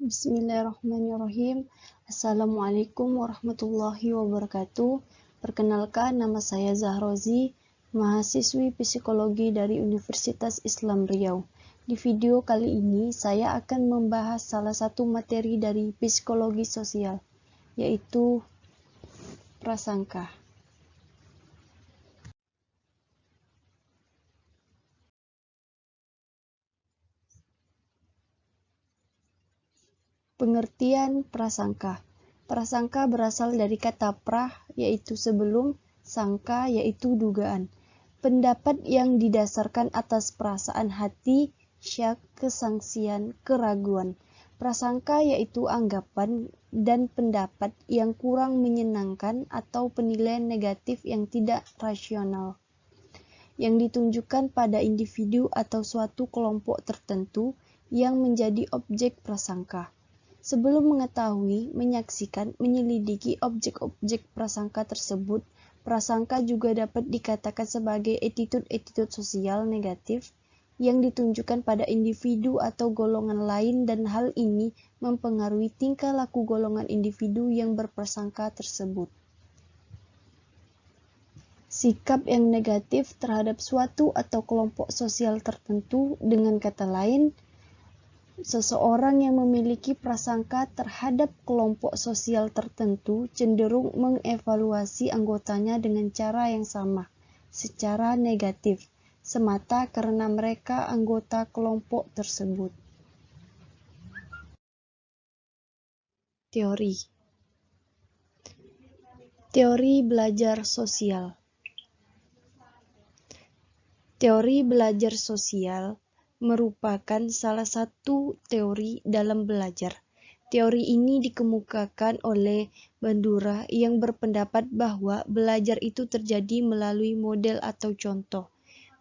Bismillahirrahmanirrahim. Assalamualaikum warahmatullahi wabarakatuh. Perkenalkan, nama saya Zahrozi, mahasiswi psikologi dari Universitas Islam Riau. Di video kali ini, saya akan membahas salah satu materi dari psikologi sosial, yaitu prasangka. Pengertian prasangka. Prasangka berasal dari kata prah, yaitu sebelum, sangka, yaitu dugaan. Pendapat yang didasarkan atas perasaan hati, syak, kesangsian, keraguan. Prasangka yaitu anggapan dan pendapat yang kurang menyenangkan atau penilaian negatif yang tidak rasional yang ditunjukkan pada individu atau suatu kelompok tertentu yang menjadi objek prasangka. Sebelum mengetahui, menyaksikan, menyelidiki objek-objek prasangka tersebut, prasangka juga dapat dikatakan sebagai attitude-attitude sosial negatif yang ditunjukkan pada individu atau golongan lain dan hal ini mempengaruhi tingkah laku golongan individu yang berprasangka tersebut. Sikap yang negatif terhadap suatu atau kelompok sosial tertentu dengan kata lain, Seseorang yang memiliki prasangka terhadap kelompok sosial tertentu cenderung mengevaluasi anggotanya dengan cara yang sama, secara negatif, semata karena mereka anggota kelompok tersebut. Teori Teori belajar sosial Teori belajar sosial merupakan salah satu teori dalam belajar. Teori ini dikemukakan oleh Bandura yang berpendapat bahwa belajar itu terjadi melalui model atau contoh.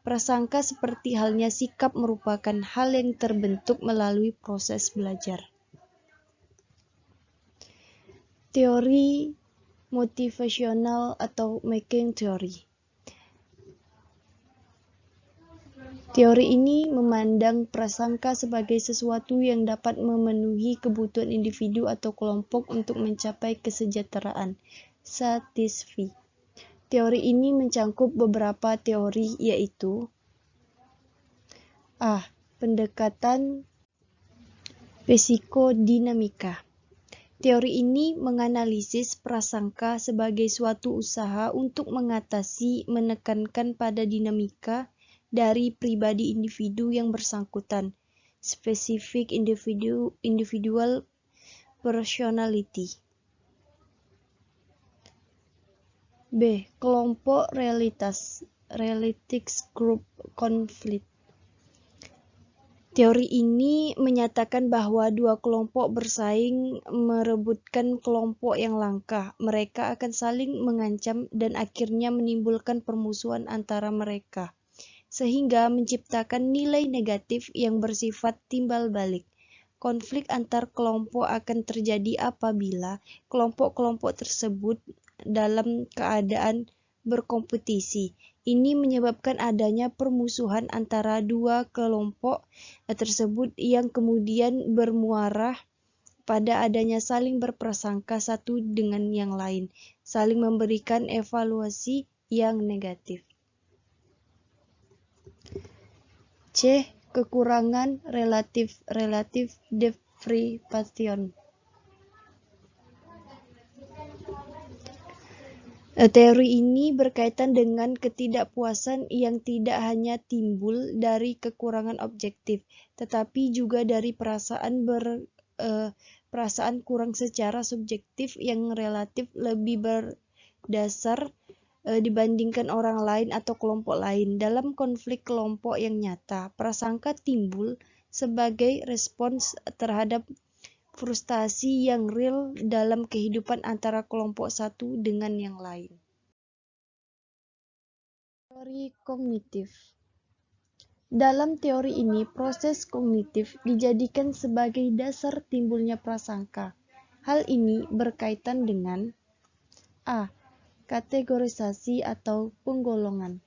Prasangka seperti halnya sikap merupakan hal yang terbentuk melalui proses belajar. Teori motivasional atau making theory Teori ini memandang prasangka sebagai sesuatu yang dapat memenuhi kebutuhan individu atau kelompok untuk mencapai kesejahteraan. Satisfi. Teori ini mencangkup beberapa teori yaitu A. Pendekatan psikodinamika. Teori ini menganalisis prasangka sebagai suatu usaha untuk mengatasi menekankan pada dinamika dari pribadi individu yang bersangkutan, specific individu, individual personality. B. Kelompok realitas Realitics Group Conflict Teori ini menyatakan bahwa dua kelompok bersaing merebutkan kelompok yang langka. Mereka akan saling mengancam dan akhirnya menimbulkan permusuhan antara mereka sehingga menciptakan nilai negatif yang bersifat timbal balik. Konflik antar kelompok akan terjadi apabila kelompok-kelompok tersebut dalam keadaan berkompetisi. Ini menyebabkan adanya permusuhan antara dua kelompok tersebut yang kemudian bermuara pada adanya saling berprasangka satu dengan yang lain, saling memberikan evaluasi yang negatif. C. Kekurangan relatif relatif deprivation. Eh, teori ini berkaitan dengan ketidakpuasan yang tidak hanya timbul dari kekurangan objektif, tetapi juga dari perasaan ber, uh, perasaan kurang secara subjektif yang relatif lebih berdasar e, dibandingkan orang lain atau kelompok lain. Dalam konflik kelompok yang nyata, prasangka timbul sebagai respons terhadap frustasi yang real dalam kehidupan antara kelompok satu dengan yang lain. Teori kognitif dalam teori ini, proses kognitif dijadikan sebagai dasar timbulnya prasangka. Hal ini berkaitan dengan A kategorisasi atau penggolongan.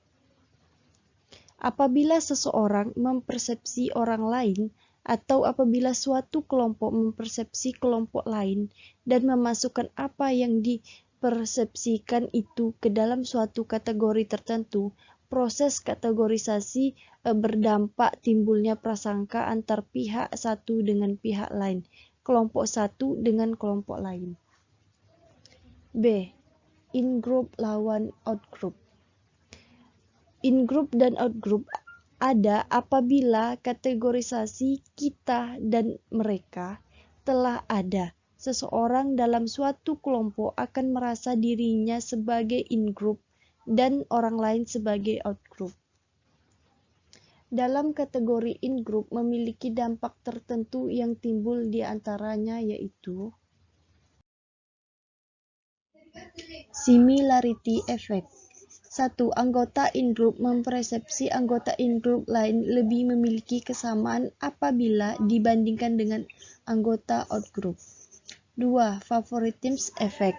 Apabila seseorang mempersepsi orang lain atau apabila suatu kelompok mempersepsi kelompok lain dan memasukkan apa yang dipersepsikan itu ke dalam suatu kategori tertentu, proses kategorisasi e, berdampak timbulnya prasangka antar pihak satu dengan pihak lain, kelompok satu dengan kelompok lain. B. In-group lawan out-group. In-group dan out-group ada apabila kategorisasi kita dan mereka telah ada. Seseorang dalam suatu kelompok akan merasa dirinya sebagai in-group dan orang lain sebagai out-group. Dalam kategori in-group memiliki dampak tertentu yang timbul di antaranya yaitu Similarity effect satu, anggota in-group mempersepsi anggota in-group lain lebih memiliki kesamaan apabila dibandingkan dengan anggota out-group. Dua, favoritism effect.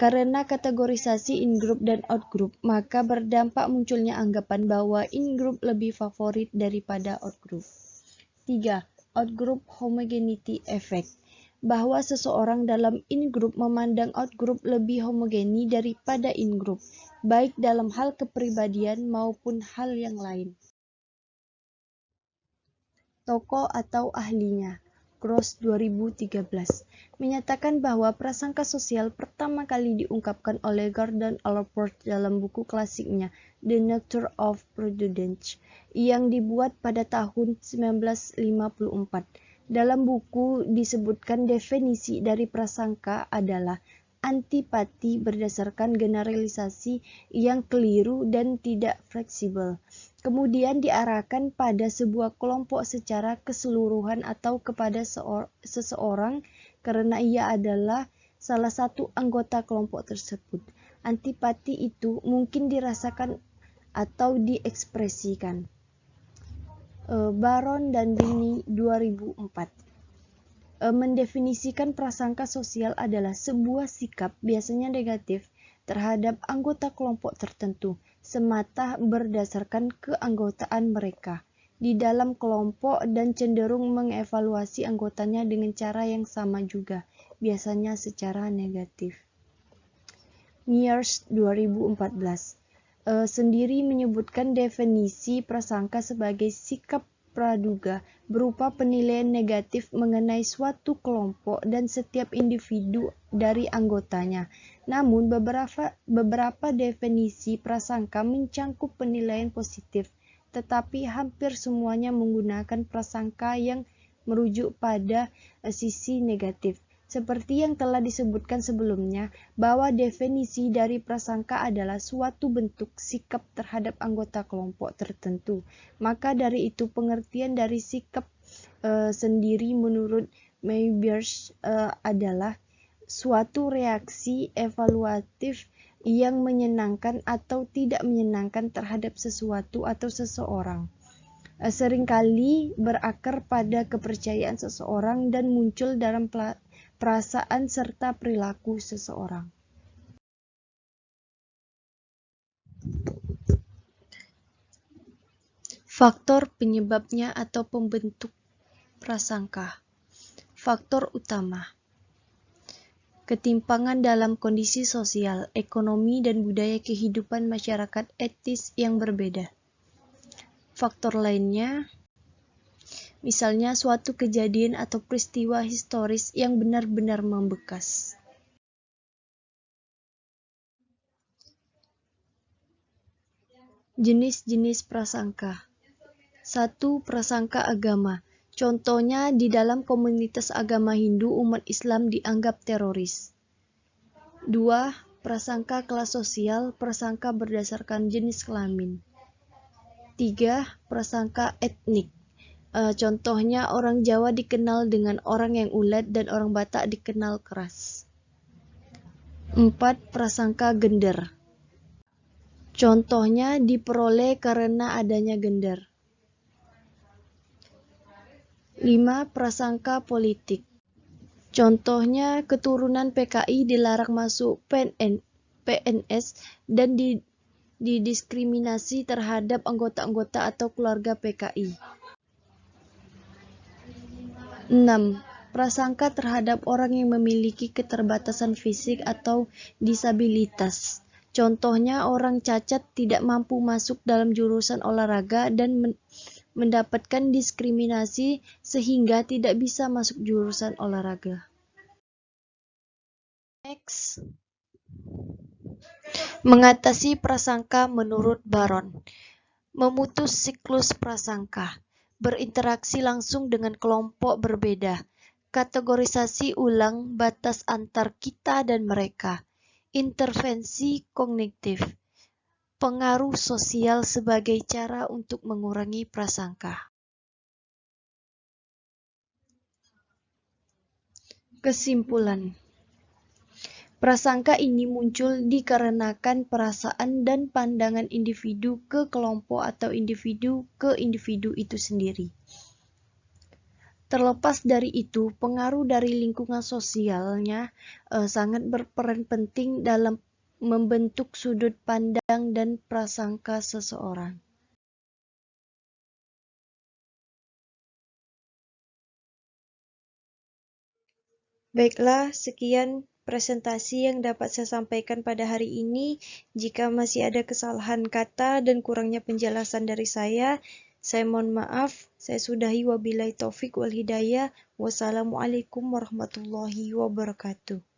Karena kategorisasi in-group dan out-group, maka berdampak munculnya anggapan bahwa in-group lebih favorit daripada out-group. Tiga, out-group homogeneity effect bahwa seseorang dalam in-group memandang out-group lebih homogeni daripada in-group, baik dalam hal kepribadian maupun hal yang lain. Toko atau ahlinya Gross 2013 menyatakan bahwa prasangka sosial pertama kali diungkapkan oleh Gordon Allport dalam buku klasiknya The Nature of Prudence yang dibuat pada tahun 1954 dalam buku disebutkan definisi dari prasangka adalah antipati berdasarkan generalisasi yang keliru dan tidak fleksibel. Kemudian diarahkan pada sebuah kelompok secara keseluruhan atau kepada seseorang karena ia adalah salah satu anggota kelompok tersebut. Antipati itu mungkin dirasakan atau diekspresikan. Eh, Baron dan Dini 2004 eh, mendefinisikan prasangka sosial adalah sebuah sikap biasanya negatif terhadap anggota kelompok tertentu semata berdasarkan keanggotaan mereka. Di dalam kelompok dan cenderung mengevaluasi anggotanya dengan cara yang sama juga, biasanya secara negatif. Mears 2014 uh, sendiri menyebutkan definisi prasangka sebagai sikap praduga berupa penilaian negatif mengenai suatu kelompok dan setiap individu dari anggotanya. Namun beberapa beberapa definisi prasangka mencangkup penilaian positif, tetapi hampir semuanya menggunakan prasangka yang merujuk pada uh, sisi negatif. Seperti yang telah disebutkan sebelumnya, bahwa definisi dari prasangka adalah suatu bentuk sikap terhadap anggota kelompok tertentu. Maka dari itu pengertian dari sikap uh, sendiri menurut Maybiers uh, adalah suatu reaksi evaluatif yang menyenangkan atau tidak menyenangkan terhadap sesuatu atau seseorang eh, sering kali berakar pada kepercayaan seseorang dan muncul dalam perasaan serta perilaku seseorang. Faktor penyebabnya atau pembentuk prasangka. Faktor utama. Ketimpangan dalam kondisi sosial, ekonomi, dan budaya kehidupan masyarakat etis yang berbeda. Faktor lainnya misalnya suatu kejadian atau peristiwa historis yang benar-benar membekas. Jenis-jenis prasangka Satu, prasangka agama. Contohnya di dalam komunitas agama Hindu umat Islam dianggap teroris. Dua, prasangka kelas sosial, prasangka berdasarkan jenis kelamin. Tiga, prasangka etnik. Uh, contohnya orang Jawa dikenal dengan orang yang ulet dan orang Batak dikenal keras. 4. Prasangka gender. Contohnya diperoleh karena adanya gender. 5. Prasangka politik. Contohnya keturunan PKI dilarang masuk PNN, PNS dan didiskriminasi terhadap anggota-anggota atau keluarga PKI. 6. Prasangka terhadap orang yang memiliki keterbatasan fisik atau disabilitas. Contohnya orang cacat tidak mampu masuk dalam jurusan olahraga dan men mendapatkan diskriminasi sehingga tidak bisa masuk jurusan olahraga. Next. Mengatasi prasangka menurut Baron. Memutus siklus prasangka. Berinteraksi langsung dengan kelompok berbeda kategorisasi ulang batas antar kita dan mereka, intervensi kognitif, pengaruh sosial sebagai cara untuk mengurangi prasangka. Kesimpulan Prasangka ini muncul dikarenakan perasaan dan pandangan individu ke kelompok atau individu ke individu itu sendiri. Terlepas dari itu, pengaruh dari lingkungan sosialnya uh, sangat berperan penting dalam membentuk sudut pandang dan prasangka seseorang. Baiklah, sekian presentasi yang dapat saya sampaikan pada hari ini. Jika masih ada kesalahan kata dan kurangnya penjelasan dari saya, saya mohon maaf, saya sudahi wabillahi taufik wal hidayah. Wassalamualaikum warahmatullahi wabarakatuh.